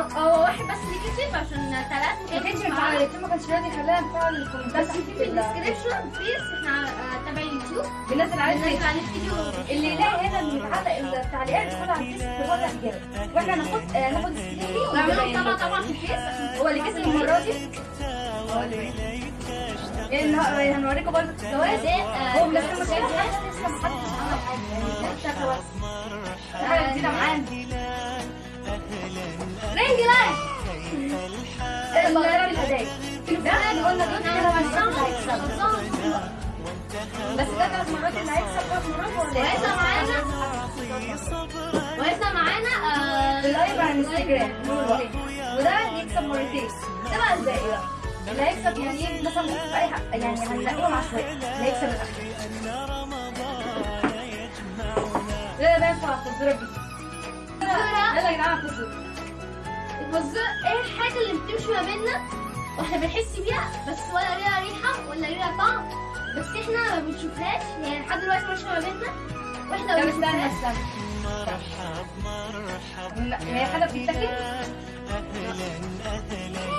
هو واحد بس اللي كسب عشان ثلاثة ما كانش ما نفعل الكومنتات بس في في الديسكريبشن بليز إحنا آه، تابع اليوتيوب بنزل عليه بننزل فيديو عليه فيديو اللي يلاقي هنا المتعلق التعليقات تدخل على الفيس اجابه وإحنا ناخد آه، ناخد السكرين دي ونعملهم ونبين طبعا في الفيس. هو اللي كسب المرة دي. هو اللي هنوريكم برضه الجواز هو كانش حاجة لسه ما حدش عمل حاجة. بس ده ثلاث مرات اللي هيكسب ثلاث مرات ولا معانا وإذا معانا آه، اللايف على الانستجرام مرتين وده يكسب مرتين ده بقى الباقي بقى اللي هيكسب يعني إيه مثلا في اي حق يعني هنلاقيهم عشوائي اللي هيكسب الاخير لا ده ينفع الفزوره دي يلا يا جماعة الفزوره الفزورة إيه الحاجة اللي بتمشي ما بيننا وإحنا بنحس بيها بس ولا ليها ريحة ولا ليها طعم. بس إحنا ما بنشوفهاش يعني لحد دلوقتي ماشية ما بيننا وإحنا ما بنشوفهاش. استنى. لا هي حاجة بتتاكل؟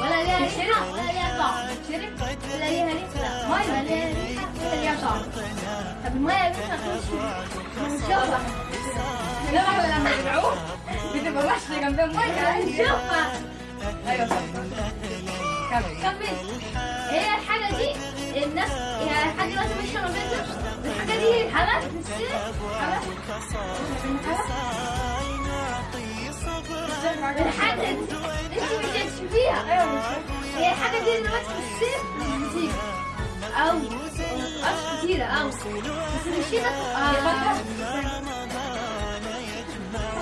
ولا ليها ريحة ولا ليها طعم. تشرب ولا ليها ريحة لا. ولا ليها ريحة ولا ليها طعم. طب المية يا بنت هنشوفها. لا لما بنعوم بتبقى ماشيه جنبها. ميه هنشوفها. أيوه صح. كمل هي الحاجة دي الناس يعني لحد دلوقتي ما بيننا. الحاجة دي في السير. حاجات الحاجة دي انت مش هتشوفيها مش هي الحاجة دي دلوقتي في السير مش بتيجي أو مش كتيرة أو. بس مش كده آه،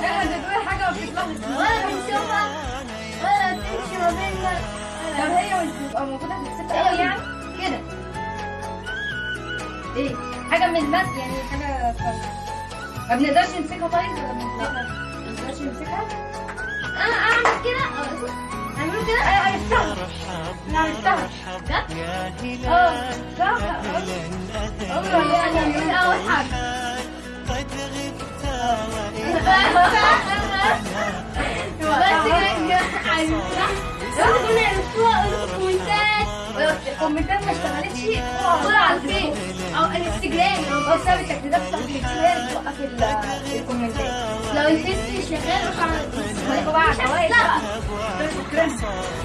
لا ده حاجة وبتطلعش ولا طب هي بتبقى موجوده في الست قوي يعني كده إيه حاجة من المد يعني حاجة ما بنقدرش نمسكها طيب ولا ما بنقدرش نمسكها أنا أعمل كده أه، أعمل كده أنا عرفتها أنا عرفتها جد آه صح عمري ولا أنا من أول حاجة بس كده عرفتها بس كنا عرفتوها الكومنتات ما اشتغلتش صورة على الفيس أو الانستجرام آه بسبب التجديدات بتاعت الفيس هي اللي بتوقف ال- الكومنتات لو الفيس مش شغال روح على الفيس خليكوا بقى مش الجواز هتسرق. ده شكرا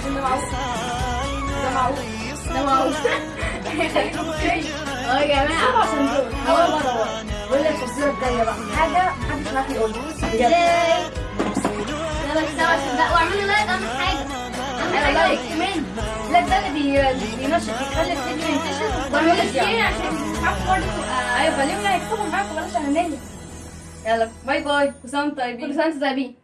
ده معروف ده معروف ده معروف آه يا سبع جماعة صندوق اول مره بقول لك الفزوره الجايه بقى حاجة محدش عارف يقولها إزاي يلا سوا عشان ده واعملوا like اهم حاجة like. كمان لا ده اللي بي- اللي بينشط بيخلي الفيديو ينتشر. share يعني. عشان اصحابكم برضه. أيوه خليهم يكتبوا معاكم بلاش انانيه يلا باي باي. سنة وأنتم طيبين. كل وأنتم طيبين.